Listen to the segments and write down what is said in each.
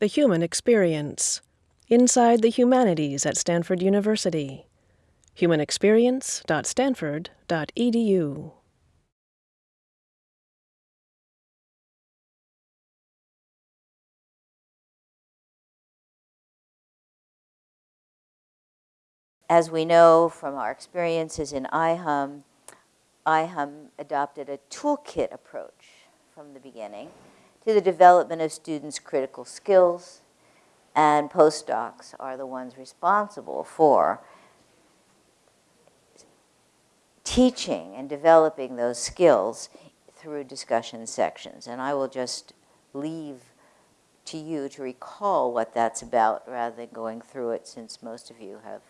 The Human Experience Inside the Humanities at Stanford University. humanexperience.stanford.edu. As we know from our experiences in IHUM, IHUM adopted a toolkit approach from the beginning to the development of students' critical skills, and postdocs are the ones responsible for teaching and developing those skills through discussion sections. And I will just leave to you to recall what that's about rather than going through it since most of you have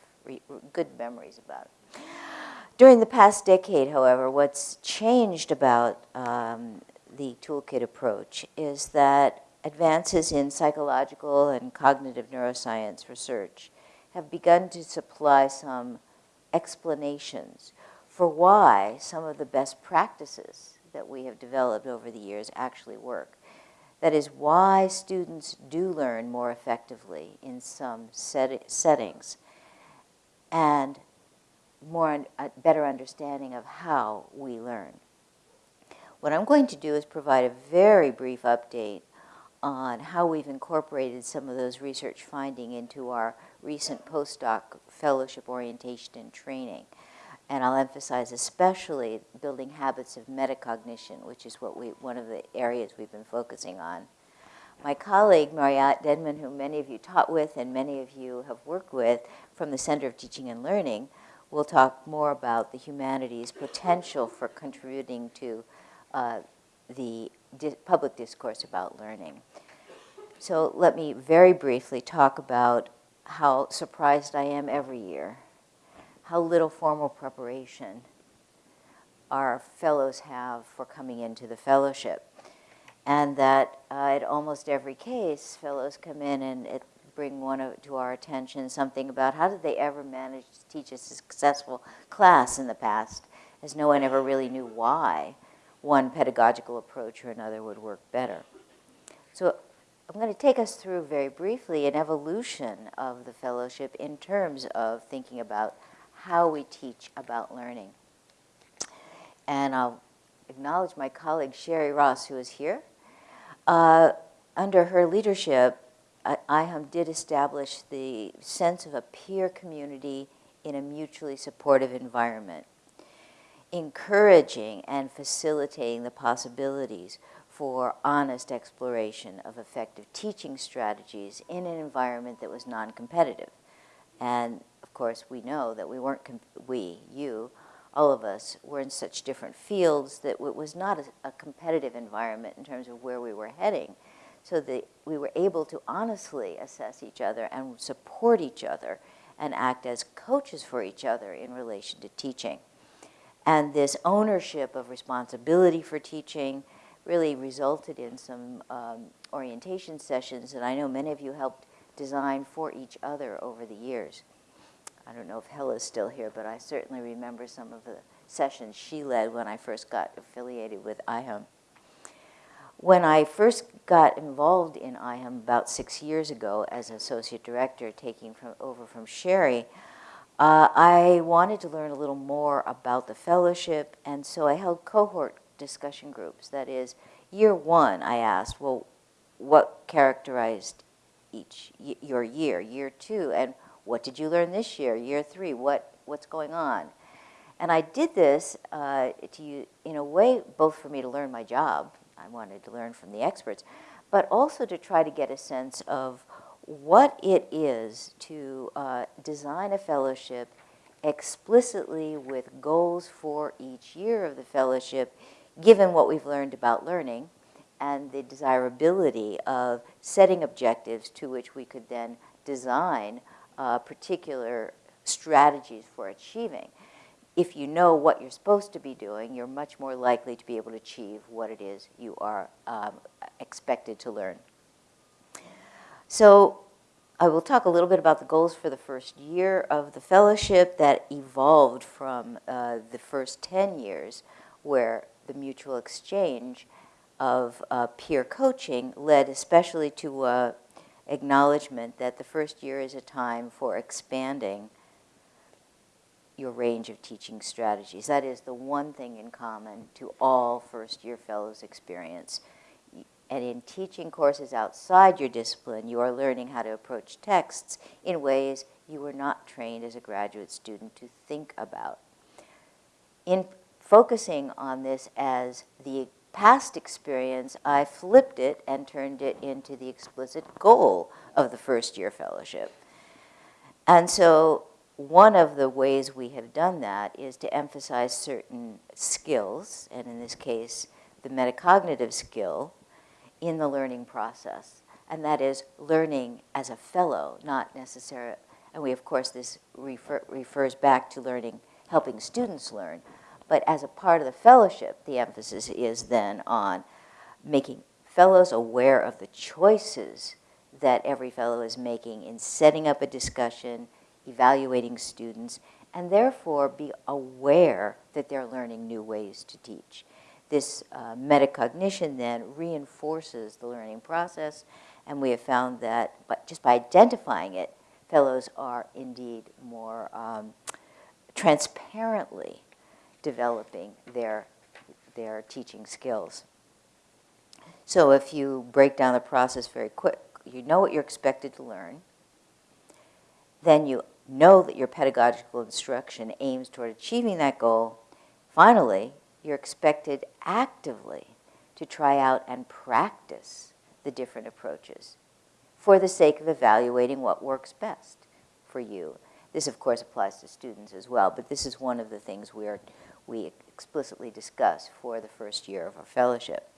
good memories about it. During the past decade, however, what's changed about um, the toolkit approach is that advances in psychological and cognitive neuroscience research have begun to supply some explanations for why some of the best practices that we have developed over the years actually work. That is why students do learn more effectively in some set settings and more a better understanding of how we learn. What I'm going to do is provide a very brief update on how we've incorporated some of those research finding into our recent postdoc fellowship orientation and training. And I'll emphasize especially building habits of metacognition, which is what we, one of the areas we've been focusing on. My colleague, Mariatte Denman, who many of you taught with and many of you have worked with from the Center of Teaching and Learning, will talk more about the humanities' potential for contributing to uh, the di public discourse about learning. So let me very briefly talk about how surprised I am every year, how little formal preparation our fellows have for coming into the fellowship and that uh, at almost every case, fellows come in and it, bring one of, to our attention something about how did they ever manage to teach a successful class in the past, as no one ever really knew why one pedagogical approach or another would work better. So I'm going to take us through very briefly an evolution of the fellowship in terms of thinking about how we teach about learning. And I'll acknowledge my colleague Sherry Ross, who is here. Uh, under her leadership, IHUM did establish the sense of a peer community in a mutually supportive environment, encouraging and facilitating the possibilities for honest exploration of effective teaching strategies in an environment that was non-competitive. And of course, we know that we weren't, we, you, all of us were in such different fields that it was not a, a competitive environment in terms of where we were heading. So that we were able to honestly assess each other and support each other and act as coaches for each other in relation to teaching. And this ownership of responsibility for teaching really resulted in some um, orientation sessions that I know many of you helped design for each other over the years. I don't know if Hella's still here, but I certainly remember some of the sessions she led when I first got affiliated with IHUM. When I first got involved in IHUM about six years ago as associate director, taking from, over from Sherry, uh, I wanted to learn a little more about the fellowship, and so I held cohort discussion groups. That is, year one, I asked, well, what characterized each your year? Year two, and what did you learn this year, year three? What, what's going on? And I did this uh, to, you in a way, both for me to learn my job, I wanted to learn from the experts, but also to try to get a sense of what it is to uh, design a fellowship explicitly with goals for each year of the fellowship, given what we've learned about learning and the desirability of setting objectives to which we could then design uh, particular strategies for achieving. If you know what you're supposed to be doing, you're much more likely to be able to achieve what it is you are um, expected to learn. So I will talk a little bit about the goals for the first year of the fellowship that evolved from uh, the first 10 years where the mutual exchange of uh, peer coaching led especially to uh, acknowledgement that the first year is a time for expanding your range of teaching strategies. That is the one thing in common to all first year fellows experience. And in teaching courses outside your discipline, you are learning how to approach texts in ways you were not trained as a graduate student to think about. In focusing on this as the past experience, I flipped it and turned it into the explicit goal of the first year fellowship. And so one of the ways we have done that is to emphasize certain skills, and in this case, the metacognitive skill in the learning process. And that is learning as a fellow, not necessarily, and we, of course, this refer, refers back to learning, helping students learn, but as a part of the fellowship, the emphasis is then on making fellows aware of the choices that every fellow is making in setting up a discussion, evaluating students, and therefore be aware that they're learning new ways to teach. This uh, metacognition then reinforces the learning process, and we have found that just by identifying it, fellows are indeed more um, transparently developing their, their teaching skills. So if you break down the process very quick, you know what you're expected to learn, then you know that your pedagogical instruction aims toward achieving that goal. Finally, you're expected actively to try out and practice the different approaches for the sake of evaluating what works best for you. This, of course, applies to students as well, but this is one of the things we are we explicitly discuss for the first year of our fellowship.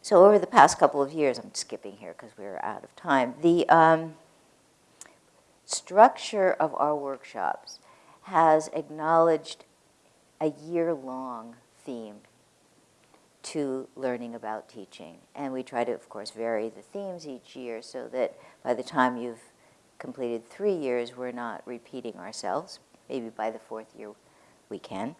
So over the past couple of years, I'm skipping here because we're out of time, the um, structure of our workshops has acknowledged a year-long theme to learning about teaching. And we try to, of course, vary the themes each year so that by the time you've completed three years, we're not repeating ourselves. Maybe by the fourth year we can.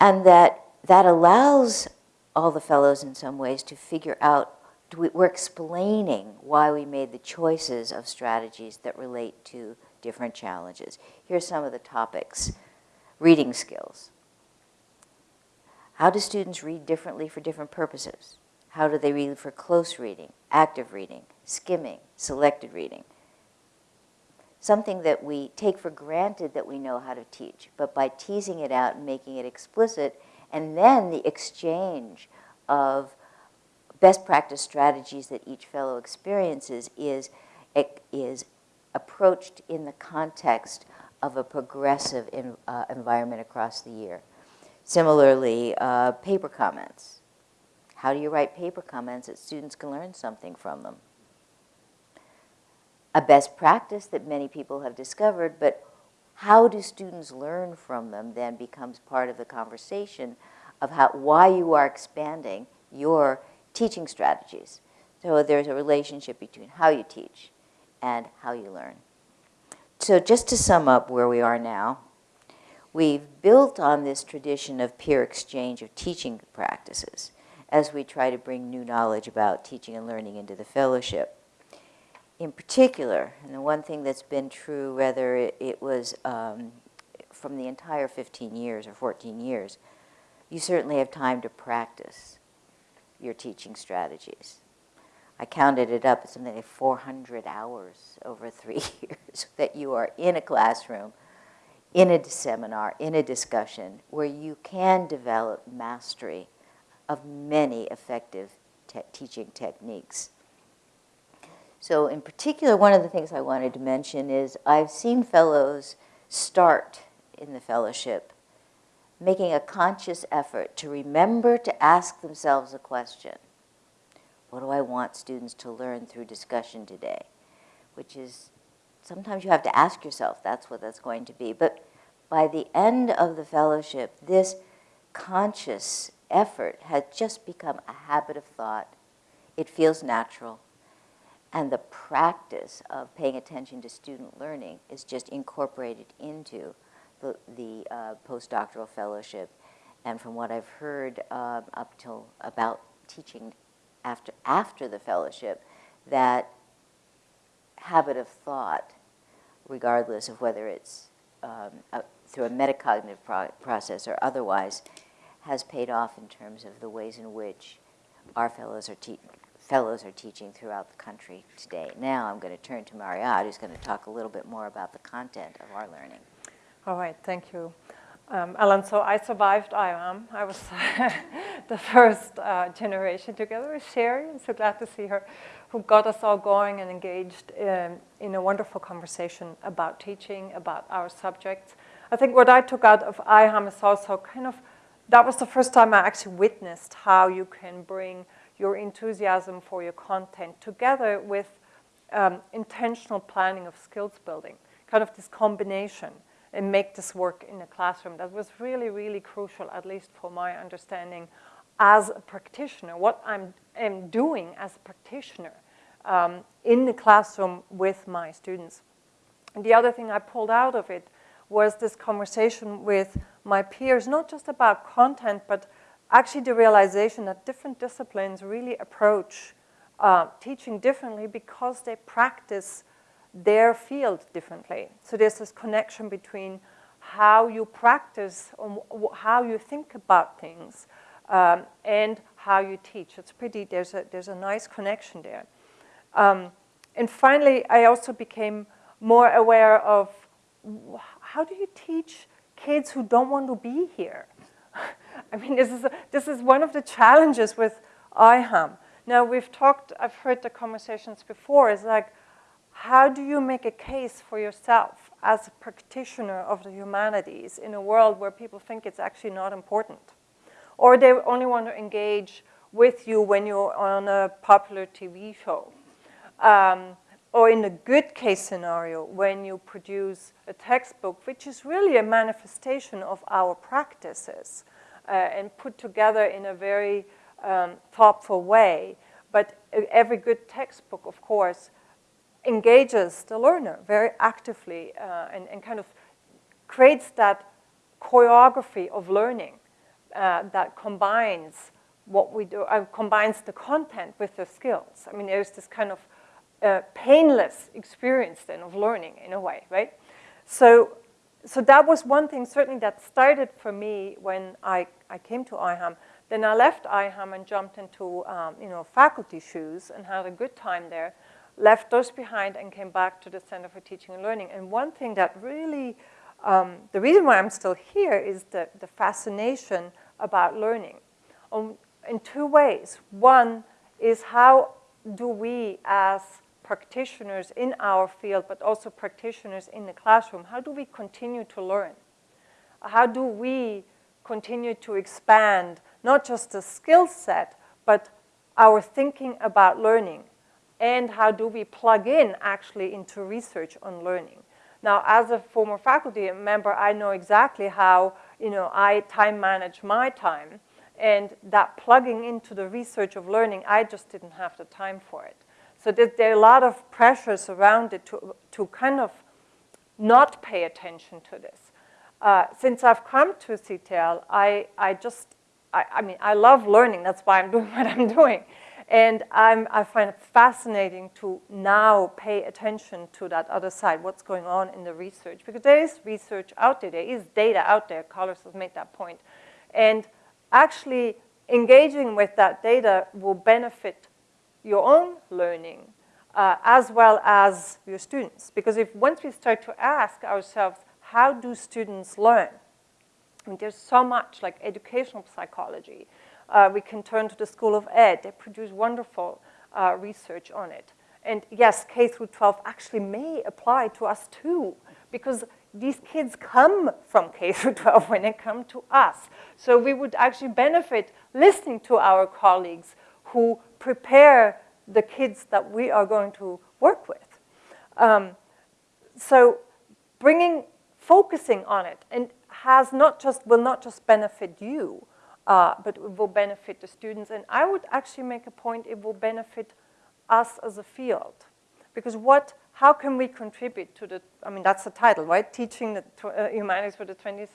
And that that allows all the fellows in some ways to figure out, we're explaining why we made the choices of strategies that relate to different challenges. Here's some of the topics. Reading skills. How do students read differently for different purposes? How do they read for close reading, active reading, skimming, selected reading? something that we take for granted that we know how to teach, but by teasing it out and making it explicit, and then the exchange of best practice strategies that each fellow experiences is, is approached in the context of a progressive in, uh, environment across the year. Similarly, uh, paper comments. How do you write paper comments that students can learn something from them? a best practice that many people have discovered, but how do students learn from them then becomes part of the conversation of how, why you are expanding your teaching strategies. So there's a relationship between how you teach and how you learn. So just to sum up where we are now, we've built on this tradition of peer exchange of teaching practices as we try to bring new knowledge about teaching and learning into the fellowship in particular, and the one thing that's been true, whether it, it was um, from the entire 15 years or 14 years, you certainly have time to practice your teaching strategies. I counted it up, it's something like 400 hours over three years that you are in a classroom, in a seminar, in a discussion, where you can develop mastery of many effective te teaching techniques. So in particular, one of the things I wanted to mention is I've seen fellows start in the fellowship making a conscious effort to remember to ask themselves a question. What do I want students to learn through discussion today? Which is, sometimes you have to ask yourself, that's what that's going to be. But by the end of the fellowship, this conscious effort has just become a habit of thought. It feels natural and the practice of paying attention to student learning is just incorporated into the, the uh, postdoctoral fellowship. and from what I've heard uh, up till about teaching after, after the fellowship, that habit of thought, regardless of whether it's um, a, through a metacognitive pro process or otherwise, has paid off in terms of the ways in which our fellows are, fellows are teaching throughout the country today. Now I'm going to turn to Mariatte, who's going to talk a little bit more about the content of our learning. All right, thank you. Um, Alan, so I survived IHUM. I was the first uh, generation together with Sherry. I'm so glad to see her, who got us all going and engaged in, in a wonderful conversation about teaching, about our subjects. I think what I took out of IHUM is also kind of, that was the first time I actually witnessed how you can bring your enthusiasm for your content together with um, intentional planning of skills building, kind of this combination and make this work in a classroom. That was really, really crucial, at least for my understanding as a practitioner, what I'm, am doing as a practitioner um, in the classroom with my students. And the other thing I pulled out of it was this conversation with my peers, not just about content, but actually the realization that different disciplines really approach uh, teaching differently because they practice their field differently. So there's this connection between how you practice, how you think about things, um, and how you teach. It's pretty, there's a, there's a nice connection there. Um, and finally, I also became more aware of how do you teach kids who don't want to be here? I mean, this is, a, this is one of the challenges with IHUM. Now, we've talked, I've heard the conversations before, it's like, how do you make a case for yourself as a practitioner of the humanities in a world where people think it's actually not important? Or they only want to engage with you when you're on a popular TV show. Um, or in a good case scenario, when you produce a textbook, which is really a manifestation of our practices uh, and put together in a very um, thoughtful way. But every good textbook, of course, engages the learner very actively uh, and, and, kind of creates that choreography of learning uh, that combines what we do, uh, combines the content with the skills. I mean, there's this kind of uh, painless experience then of learning in a way, right? So, so that was one thing certainly that started for me when I, I came to IHUM. Then I left IHUM and jumped into um, you know, faculty shoes and had a good time there left those behind and came back to the Center for Teaching and Learning. And one thing that really, um, the reason why I'm still here is the, the fascination about learning um, in two ways. One is how do we as practitioners in our field, but also practitioners in the classroom, how do we continue to learn? How do we continue to expand not just the skill set, but our thinking about learning and how do we plug in actually into research on learning. Now, as a former faculty member, I know exactly how, you know, I time manage my time and that plugging into the research of learning, I just didn't have the time for it. So there, there are a lot of pressures around it to, to kind of not pay attention to this. Uh, since I've come to CTL, I, I just, I, I mean, I love learning. That's why I'm doing what I'm doing. And I'm, I find it fascinating to now pay attention to that other side, what's going on in the research. Because there is research out there, there is data out there, Carlos has made that point. And actually engaging with that data will benefit your own learning uh, as well as your students. Because if once we start to ask ourselves, how do students learn? I mean, there's so much like educational psychology, uh, we can turn to the School of Ed. They produce wonderful uh, research on it. And yes, K through 12 actually may apply to us too, because these kids come from K through 12 when they come to us. So we would actually benefit listening to our colleagues who prepare the kids that we are going to work with. Um, so bringing, focusing on it, and has not just, will not just benefit you, uh, but it will benefit the students. And I would actually make a point, it will benefit us as a field. Because what, how can we contribute to the, I mean, that's the title, right? Teaching the uh, humanities for the 21st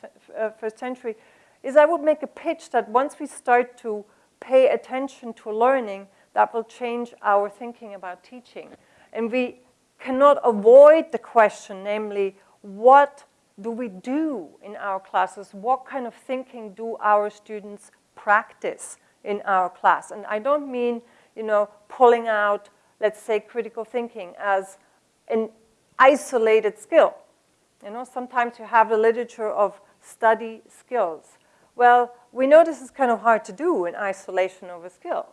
uh, century. is I would make a pitch that once we start to pay attention to learning, that will change our thinking about teaching. And we cannot avoid the question, namely, what do we do in our classes? What kind of thinking do our students practice in our class? And I don't mean, you know, pulling out, let's say, critical thinking as an isolated skill. You know, sometimes you have the literature of study skills. Well, we know this is kind of hard to do in isolation of a skill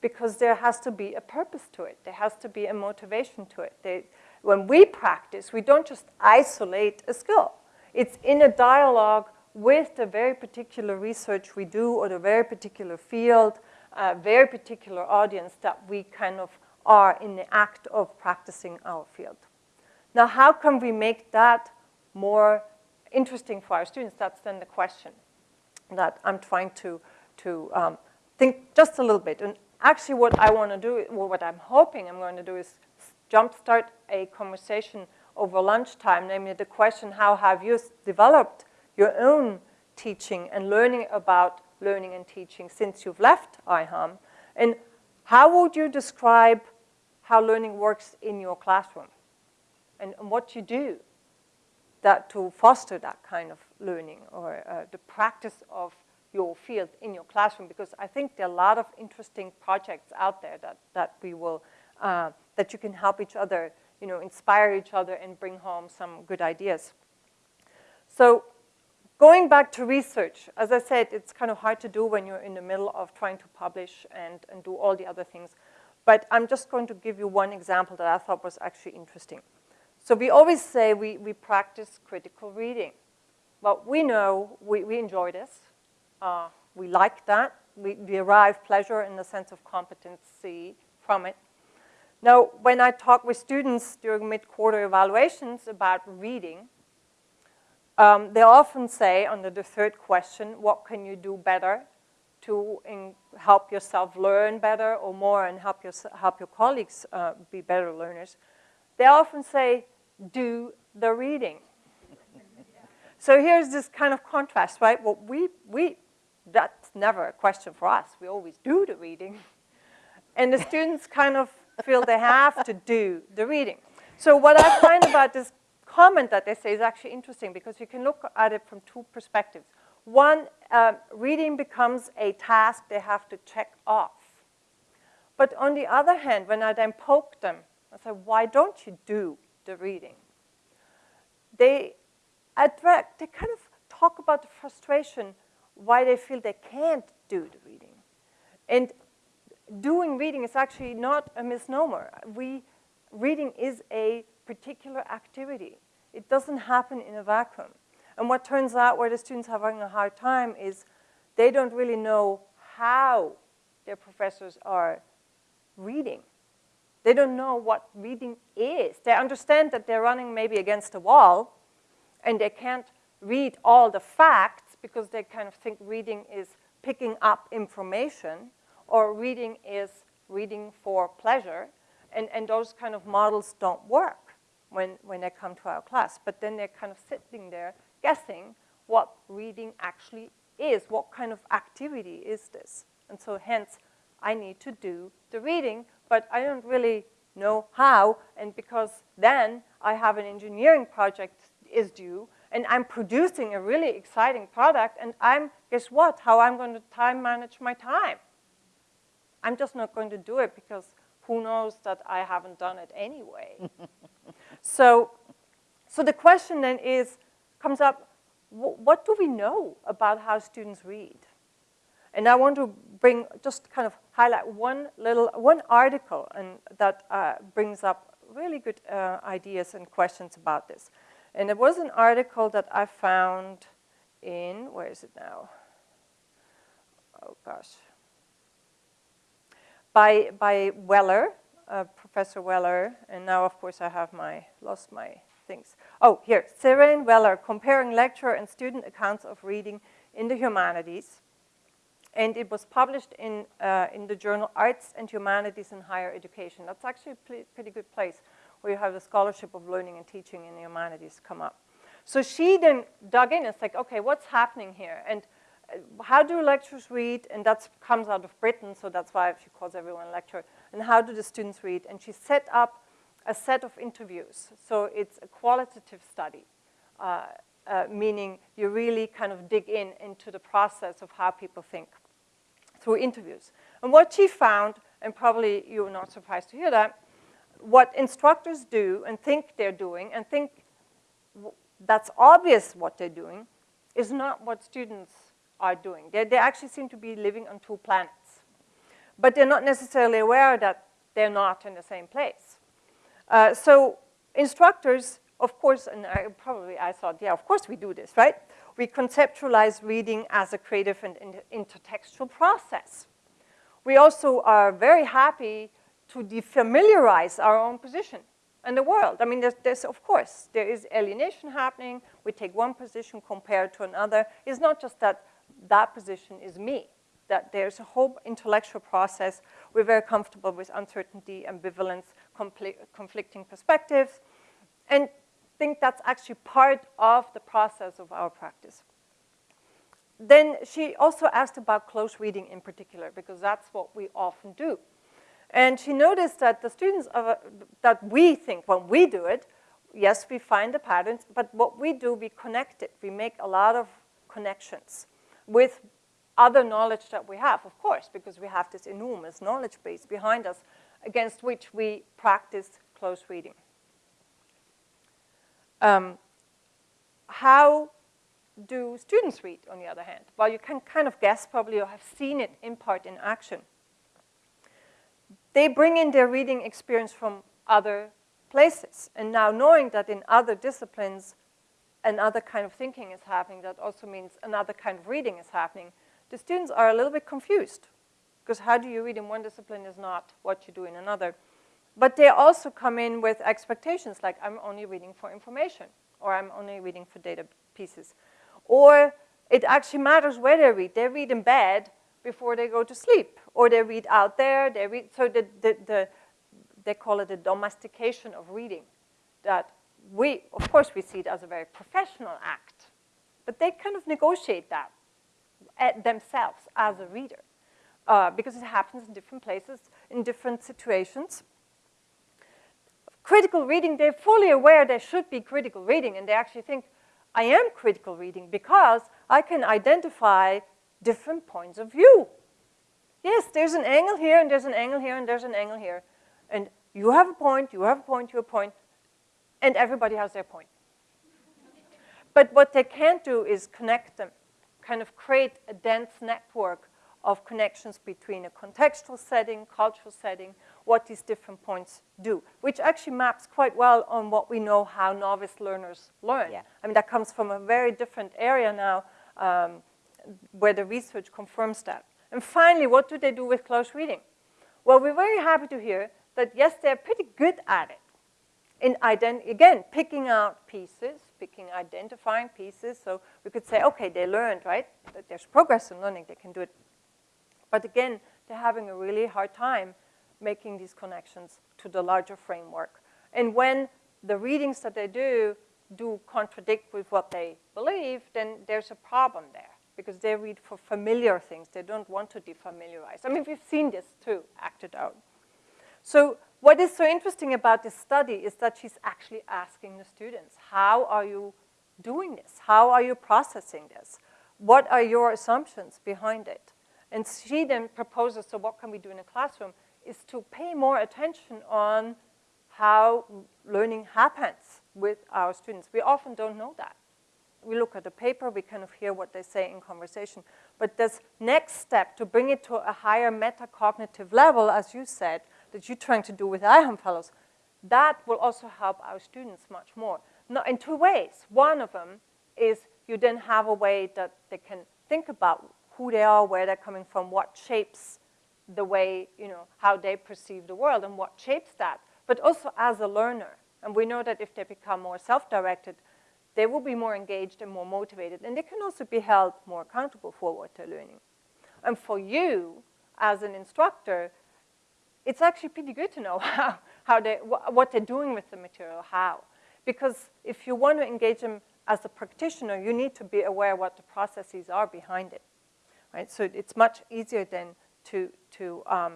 because there has to be a purpose to it. There has to be a motivation to it. They, when we practice, we don't just isolate a skill. It's in a dialogue with the very particular research we do or the very particular field, uh, very particular audience that we kind of are in the act of practicing our field. Now, how can we make that more interesting for our students? That's then the question that I'm trying to, to um, think just a little bit. And actually what I want to do, or what I'm hoping I'm going to do is jumpstart a conversation over lunchtime, namely the question, how have you developed your own teaching and learning about learning and teaching since you've left IHUM? And how would you describe how learning works in your classroom and, and what you do that to foster that kind of learning or uh, the practice of your field in your classroom because I think there are a lot of interesting projects out there that, that we will, uh, that you can help each other, you know, inspire each other and bring home some good ideas. So going back to research, as I said, it's kind of hard to do when you're in the middle of trying to publish and, and do all the other things. But I'm just going to give you one example that I thought was actually interesting. So we always say we, we practice critical reading. Well, we know we, we enjoy this. Uh, we like that. We derive pleasure in the sense of competency from it. Now, when I talk with students during mid-quarter evaluations about reading, um, they often say under the third question, what can you do better to help yourself learn better or more and help your, help your colleagues uh, be better learners? They often say, do the reading. so here's this kind of contrast, right? Well, we, we that's never a question for us. We always do the reading. And the students kind of feel they have to do the reading. So what I find about this comment that they say is actually interesting because you can look at it from two perspectives. One, uh, reading becomes a task they have to check off. But on the other hand, when I then poke them, I say, why don't you do the reading? They, attract, they kind of talk about the frustration why they feel they can't do the reading. And doing reading is actually not a misnomer. We, reading is a particular activity. It doesn't happen in a vacuum. And what turns out where the students are having a hard time is they don't really know how their professors are reading. They don't know what reading is. They understand that they're running maybe against a wall and they can't read all the facts, because they kind of think reading is picking up information or reading is reading for pleasure. And, and those kind of models don't work when, when they come to our class. But then they're kind of sitting there guessing what reading actually is. What kind of activity is this? And so hence, I need to do the reading, but I don't really know how. And because then I have an engineering project is due, and I'm producing a really exciting product, and I'm, guess what, how I'm going to time manage my time. I'm just not going to do it because who knows that I haven't done it anyway. so, so the question then is, comes up, what do we know about how students read? And I want to bring, just kind of highlight one little, one article and that uh, brings up really good uh, ideas and questions about this. And it was an article that I found in, where is it now? Oh gosh. By, by Weller, uh, Professor Weller, and now of course I have my, lost my things. Oh, here, Saranne Weller, comparing lecturer and student accounts of reading in the humanities. And it was published in, uh, in the journal Arts and Humanities in Higher Education. That's actually a pretty good place where you have the scholarship of learning and teaching in the humanities come up. So she then dug in and said, like, okay, what's happening here? And how do lecturers read? And that comes out of Britain, so that's why she calls everyone a lecturer. And how do the students read? And she set up a set of interviews. So it's a qualitative study, uh, uh, meaning you really kind of dig in into the process of how people think through interviews. And what she found, and probably you're not surprised to hear that, what instructors do and think they're doing and think that's obvious what they're doing is not what students are doing. They, they actually seem to be living on two planets. But they're not necessarily aware that they're not in the same place. Uh, so instructors, of course, and I, probably I thought, yeah, of course we do this, right? We conceptualize reading as a creative and intertextual process. We also are very happy to defamiliarize our own position and the world. I mean, there's, there's, of course, there is alienation happening. We take one position compared to another. It's not just that that position is me, that there's a whole intellectual process. We're very comfortable with uncertainty, ambivalence, conflicting perspectives, and think that's actually part of the process of our practice. Then she also asked about close reading in particular, because that's what we often do. And she noticed that the students, that we think when we do it, yes, we find the patterns, but what we do, we connect it. We make a lot of connections with other knowledge that we have, of course, because we have this enormous knowledge base behind us against which we practice close reading. Um, how do students read, on the other hand? Well, you can kind of guess probably or have seen it in part in action. They bring in their reading experience from other places. And now knowing that in other disciplines, another kind of thinking is happening, that also means another kind of reading is happening, the students are a little bit confused. Because how do you read in one discipline is not what you do in another. But they also come in with expectations, like I'm only reading for information, or I'm only reading for data pieces. Or it actually matters where they read. They read in bed before they go to sleep, or they read out there, they read, so the, the, the, they call it the domestication of reading, that we, of course, we see it as a very professional act, but they kind of negotiate that themselves as a reader uh, because it happens in different places, in different situations. Critical reading, they're fully aware there should be critical reading, and they actually think, I am critical reading because I can identify different points of view. Yes, there's an angle here, and there's an angle here, and there's an angle here. And you have a point, you have a point, you have a point, and everybody has their point. but what they can't do is connect them, kind of create a dense network of connections between a contextual setting, cultural setting, what these different points do, which actually maps quite well on what we know how novice learners learn. Yeah. I mean, that comes from a very different area now um, where the research confirms that. And finally, what do they do with close reading? Well, we're very happy to hear that, yes, they're pretty good at it in again, picking out pieces, picking, identifying pieces. So we could say, okay, they learned, right? There's progress in learning, they can do it. But again, they're having a really hard time making these connections to the larger framework. And when the readings that they do do contradict with what they believe, then there's a problem there because they read for familiar things. They don't want to defamiliarize. I mean, we've seen this too, acted out. So what is so interesting about this study is that she's actually asking the students, how are you doing this? How are you processing this? What are your assumptions behind it? And she then proposes, so what can we do in a classroom, is to pay more attention on how learning happens with our students. We often don't know that. We look at the paper, we kind of hear what they say in conversation. But this next step to bring it to a higher metacognitive level, as you said, that you're trying to do with IHUM fellows, that will also help our students much more. Now, in two ways. One of them is you then have a way that they can think about who they are, where they're coming from, what shapes the way, you know, how they perceive the world and what shapes that, but also as a learner. And we know that if they become more self-directed, they will be more engaged and more motivated, and they can also be held more accountable for what they're learning. And for you, as an instructor, it's actually pretty good to know how, how they, wh what they're doing with the material, how. Because if you want to engage them as a practitioner, you need to be aware what the processes are behind it. right? So it's much easier then to, to um,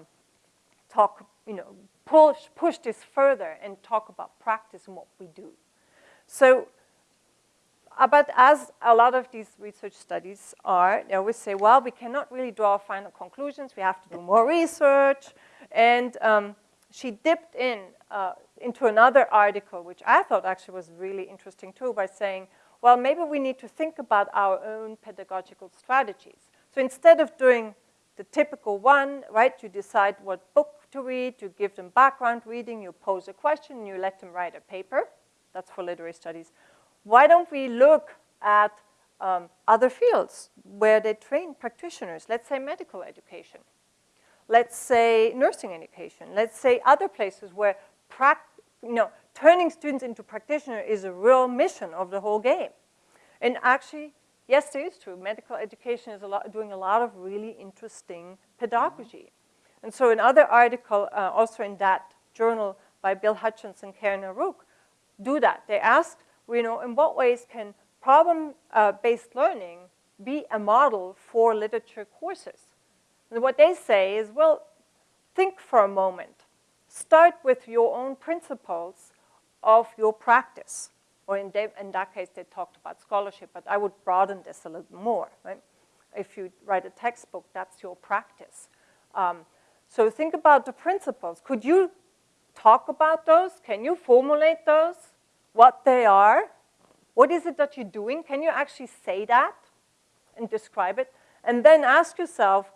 talk, you know, push, push this further and talk about practice and what we do. So, uh, but as a lot of these research studies are, they always say, well, we cannot really draw final conclusions. We have to do more research. And um, she dipped in uh, into another article, which I thought actually was really interesting too, by saying, well, maybe we need to think about our own pedagogical strategies. So instead of doing the typical one, right, you decide what book to read, you give them background reading, you pose a question, you let them write a paper. That's for literary studies. Why don't we look at um, other fields where they train practitioners, let's say medical education, let's say nursing education, let's say other places where you know, turning students into practitioners is a real mission of the whole game. And actually, yes, it is true. Medical education is a lot, doing a lot of really interesting pedagogy. And so another article, uh, also in that journal by Bill Hutchings and Karen O'Rourke, do that. They asked, you know, in what ways can problem-based uh, learning be a model for literature courses? And what they say is, well, think for a moment. Start with your own principles of your practice. Or in, in that case, they talked about scholarship, but I would broaden this a little more. Right? If you write a textbook, that's your practice. Um, so think about the principles. Could you talk about those? Can you formulate those? What they are? What is it that you're doing? Can you actually say that and describe it? And then ask yourself,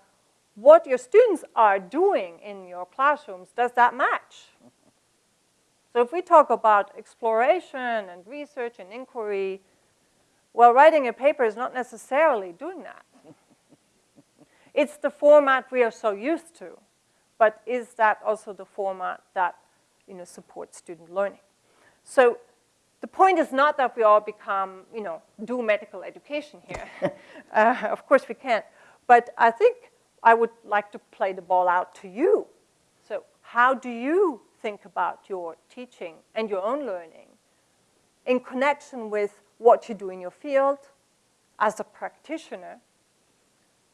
what your students are doing in your classrooms, does that match? So if we talk about exploration and research and inquiry, well, writing a paper is not necessarily doing that. it's the format we are so used to, but is that also the format that you know, supports student learning? So the point is not that we all become, you know, do medical education here. uh, of course we can't. But I think I would like to play the ball out to you. So how do you think about your teaching and your own learning in connection with what you do in your field as a practitioner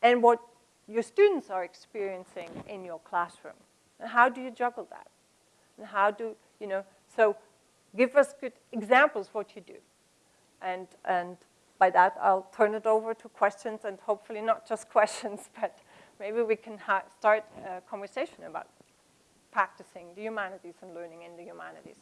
and what your students are experiencing in your classroom? And how do you juggle that? And how do, you know, so give us good examples of what you do. And, and by that, I'll turn it over to questions and hopefully not just questions, but maybe we can start a conversation about practicing the humanities and learning in the humanities.